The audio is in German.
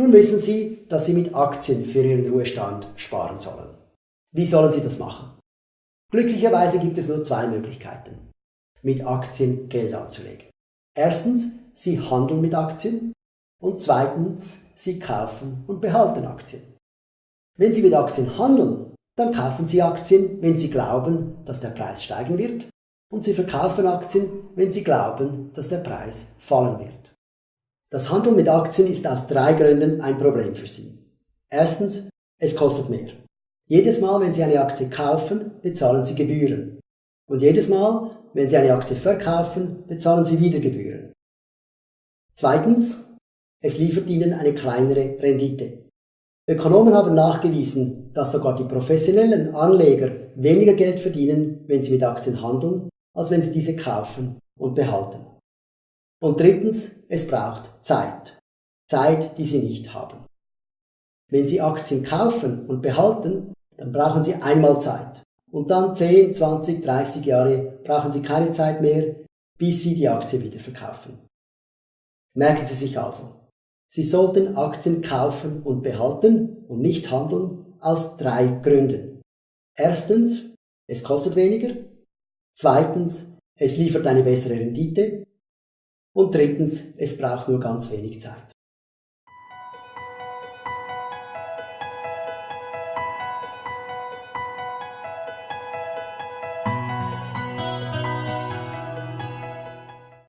Nun wissen Sie, dass Sie mit Aktien für Ihren Ruhestand sparen sollen. Wie sollen Sie das machen? Glücklicherweise gibt es nur zwei Möglichkeiten, mit Aktien Geld anzulegen. Erstens, Sie handeln mit Aktien und zweitens, Sie kaufen und behalten Aktien. Wenn Sie mit Aktien handeln, dann kaufen Sie Aktien, wenn Sie glauben, dass der Preis steigen wird und Sie verkaufen Aktien, wenn Sie glauben, dass der Preis fallen wird. Das Handeln mit Aktien ist aus drei Gründen ein Problem für Sie. Erstens, es kostet mehr. Jedes Mal, wenn Sie eine Aktie kaufen, bezahlen Sie Gebühren. Und jedes Mal, wenn Sie eine Aktie verkaufen, bezahlen Sie wieder Gebühren. Zweitens, es liefert Ihnen eine kleinere Rendite. Ökonomen haben nachgewiesen, dass sogar die professionellen Anleger weniger Geld verdienen, wenn sie mit Aktien handeln, als wenn sie diese kaufen und behalten. Und drittens, es braucht Zeit. Zeit, die Sie nicht haben. Wenn Sie Aktien kaufen und behalten, dann brauchen Sie einmal Zeit. Und dann 10, 20, 30 Jahre brauchen Sie keine Zeit mehr, bis Sie die Aktie wieder verkaufen. Merken Sie sich also, Sie sollten Aktien kaufen und behalten und nicht handeln aus drei Gründen. Erstens, es kostet weniger. Zweitens, es liefert eine bessere Rendite. Und drittens, es braucht nur ganz wenig Zeit.